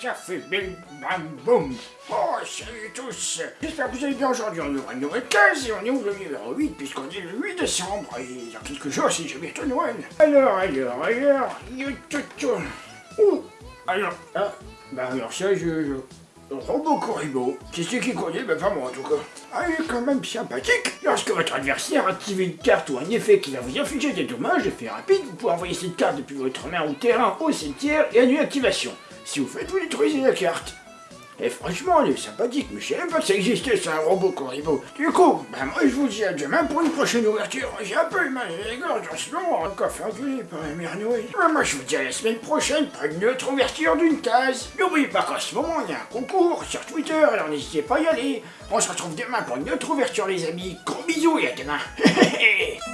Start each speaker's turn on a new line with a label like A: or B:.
A: ça fait bim bam boum. Oh, salut tous. J'espère que vous allez bien aujourd'hui. On ouvre une nouvelle case et on est où le numéro 8 puisqu'on est le 8 décembre et dans quelques jours c'est bientôt Noël. Alors, alors, alors, yo, tout, tout. Ouh, alors, ah, bah alors ça, je... je... Robot Corribo, c'est qui connaît Ben pas moi en tout cas. Ah, il est quand même sympathique. Lorsque votre adversaire active une carte ou un effet qui va vous infliger des dommages, effet rapide, vous pouvez envoyer cette carte depuis votre main au terrain au cimetière et annuler l'activation. Si vous faites, vous détruisez la carte. Et franchement, il est sympathique, mais je savais pas que ça existait, c'est un robot Corribo. Du coup, ben moi je vous dis à demain pour une prochaine ouverture. J'ai un peu mal les gorges en ce moment, encore fait engueuler par la mère Noël. Ben, moi je vous dis à la semaine prochaine pour une autre ouverture d'une case. N'oubliez pas qu'en ce moment, il y a un concours sur Twitter, alors n'hésitez pas à y aller. On se retrouve demain pour une autre ouverture les amis. Gros bisous et à demain.